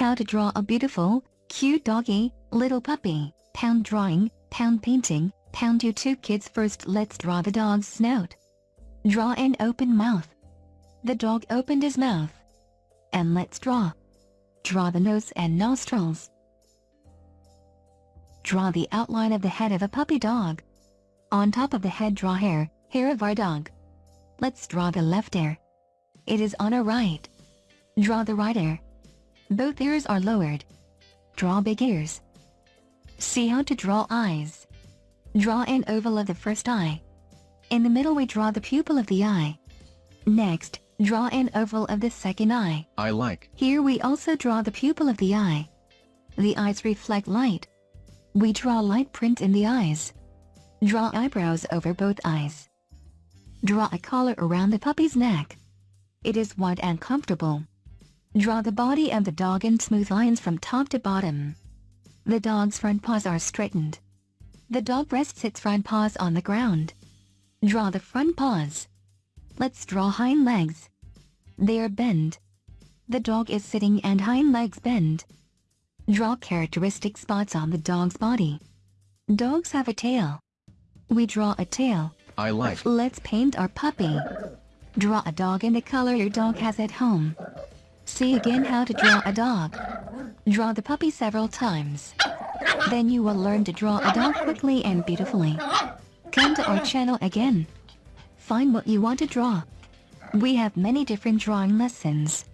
How to draw a beautiful, cute doggy, little puppy, pound drawing, pound painting, pound YouTube kids first let's draw the dog's snout. Draw an open mouth. The dog opened his mouth. And let's draw. Draw the nose and nostrils. Draw the outline of the head of a puppy dog. On top of the head draw hair, hair of our dog. Let's draw the left ear. It is on our right. Draw the right ear. Both ears are lowered. Draw big ears. See how to draw eyes. Draw an oval of the first eye. In the middle we draw the pupil of the eye. Next, draw an oval of the second eye. I like. Here we also draw the pupil of the eye. The eyes reflect light. We draw light print in the eyes. Draw eyebrows over both eyes. Draw a collar around the puppy's neck. It is wide and comfortable. Draw the body of the dog in smooth lines from top to bottom. The dog's front paws are straightened. The dog rests its front paws on the ground. Draw the front paws. Let's draw hind legs. They are bent. The dog is sitting and hind legs bend. Draw characteristic spots on the dog's body. Dogs have a tail. We draw a tail. I like. Let's paint our puppy. Draw a dog in the color your dog has at home. See again how to draw a dog. Draw the puppy several times. Then you will learn to draw a dog quickly and beautifully. Come to our channel again. Find what you want to draw. We have many different drawing lessons.